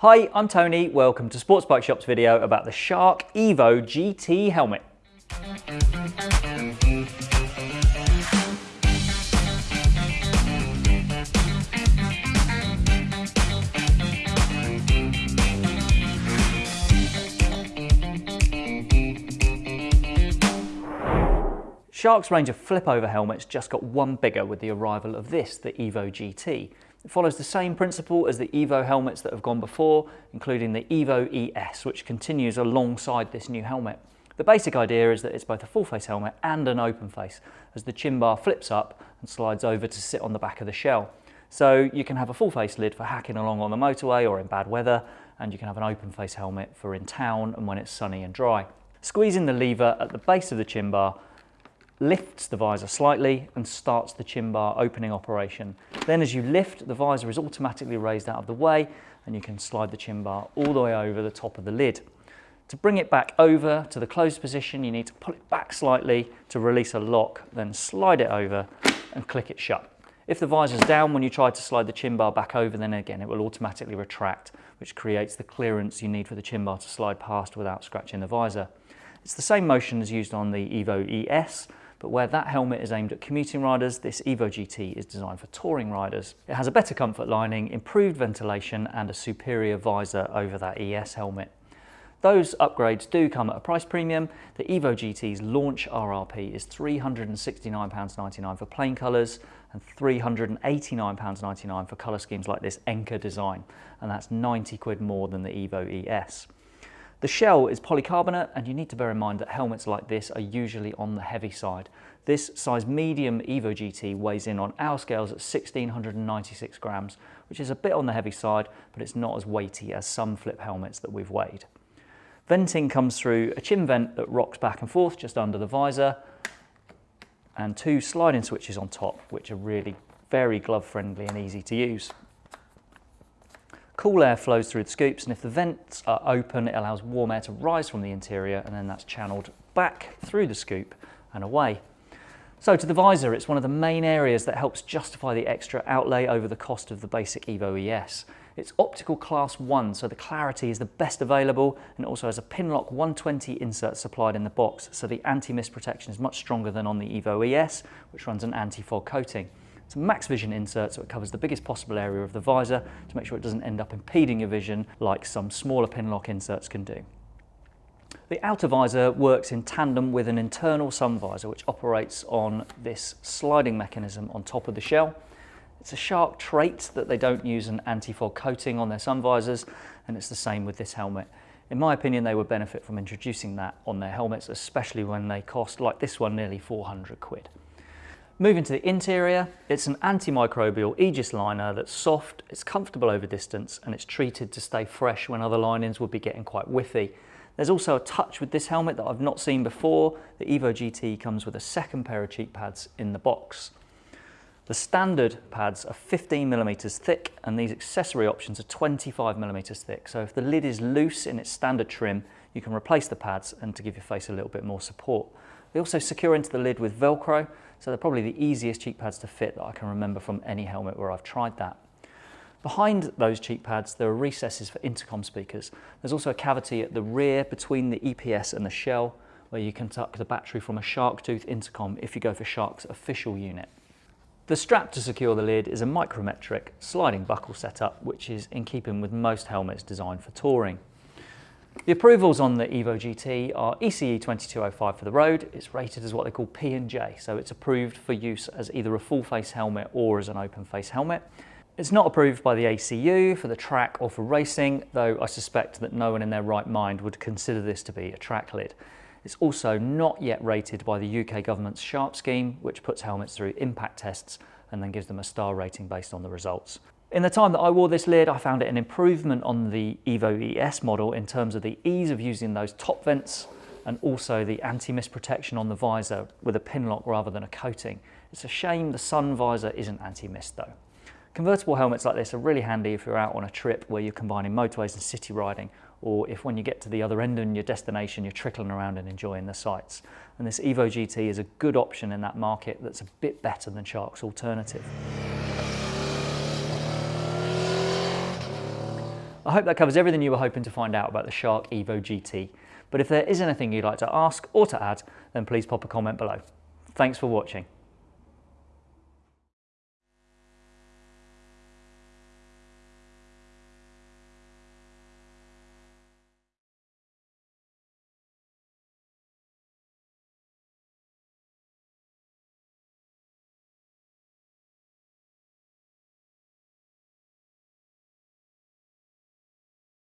Hi, I'm Tony. Welcome to Sports Bike Shop's video about the Shark Evo GT helmet. Shark's range of flip-over helmets just got one bigger with the arrival of this, the Evo GT. It follows the same principle as the Evo helmets that have gone before, including the Evo ES, which continues alongside this new helmet. The basic idea is that it's both a full face helmet and an open face, as the chin bar flips up and slides over to sit on the back of the shell. So you can have a full face lid for hacking along on the motorway or in bad weather, and you can have an open face helmet for in town and when it's sunny and dry. Squeezing the lever at the base of the chin bar lifts the visor slightly and starts the chin bar opening operation. Then as you lift, the visor is automatically raised out of the way and you can slide the chin bar all the way over the top of the lid. To bring it back over to the closed position, you need to pull it back slightly to release a lock, then slide it over and click it shut. If the visor is down when you try to slide the chin bar back over, then again, it will automatically retract, which creates the clearance you need for the chin bar to slide past without scratching the visor. It's the same motion as used on the Evo ES, but where that helmet is aimed at commuting riders, this Evo GT is designed for touring riders. It has a better comfort lining, improved ventilation and a superior visor over that ES helmet. Those upgrades do come at a price premium. The Evo GT's launch RRP is £369.99 for plain colours and £389.99 for colour schemes like this Encke design, and that's 90 quid more than the Evo ES. The shell is polycarbonate and you need to bear in mind that helmets like this are usually on the heavy side. This size medium Evo GT weighs in on our scales at 1696 grams, which is a bit on the heavy side, but it's not as weighty as some flip helmets that we've weighed. Venting comes through a chin vent that rocks back and forth just under the visor and two sliding switches on top, which are really very glove friendly and easy to use. Cool air flows through the scoops and if the vents are open, it allows warm air to rise from the interior and then that's channeled back through the scoop and away. So to the visor, it's one of the main areas that helps justify the extra outlay over the cost of the basic Evo ES. It's optical class 1, so the clarity is the best available and it also has a Pinlock 120 insert supplied in the box, so the anti-mist protection is much stronger than on the Evo ES, which runs an anti-fog coating. It's a max vision insert so it covers the biggest possible area of the visor to make sure it doesn't end up impeding your vision like some smaller Pinlock inserts can do. The outer visor works in tandem with an internal sun visor which operates on this sliding mechanism on top of the shell. It's a shark trait that they don't use an anti-fog coating on their sun visors and it's the same with this helmet. In my opinion, they would benefit from introducing that on their helmets, especially when they cost, like this one, nearly 400 quid. Moving to the interior, it's an antimicrobial Aegis liner that's soft, it's comfortable over distance and it's treated to stay fresh when other linings would be getting quite whiffy. There's also a touch with this helmet that I've not seen before. The Evo GT comes with a second pair of cheek pads in the box. The standard pads are 15 millimeters thick and these accessory options are 25 millimeters thick. So if the lid is loose in its standard trim, you can replace the pads and to give your face a little bit more support. They also secure into the lid with Velcro, so they're probably the easiest cheek pads to fit that I can remember from any helmet where I've tried that. Behind those cheek pads, there are recesses for intercom speakers. There's also a cavity at the rear between the EPS and the shell where you can tuck the battery from a Sharktooth intercom if you go for Shark's official unit. The strap to secure the lid is a micrometric sliding buckle setup, which is in keeping with most helmets designed for touring. The approvals on the Evo GT are ECE 2205 for the road. It's rated as what they call P&J, so it's approved for use as either a full face helmet or as an open face helmet. It's not approved by the ACU for the track or for racing, though I suspect that no one in their right mind would consider this to be a track lid. It's also not yet rated by the UK government's SHARP scheme, which puts helmets through impact tests and then gives them a star rating based on the results. In the time that I wore this lid, I found it an improvement on the Evo ES model in terms of the ease of using those top vents and also the anti-mist protection on the visor with a Pinlock rather than a coating. It's a shame the sun visor isn't anti-mist though. Convertible helmets like this are really handy if you're out on a trip where you're combining motorways and city riding, or if when you get to the other end of your destination, you're trickling around and enjoying the sights. And this Evo GT is a good option in that market that's a bit better than Shark's alternative. I hope that covers everything you were hoping to find out about the Shark Evo GT. But if there is anything you'd like to ask or to add, then please pop a comment below. Thanks for watching.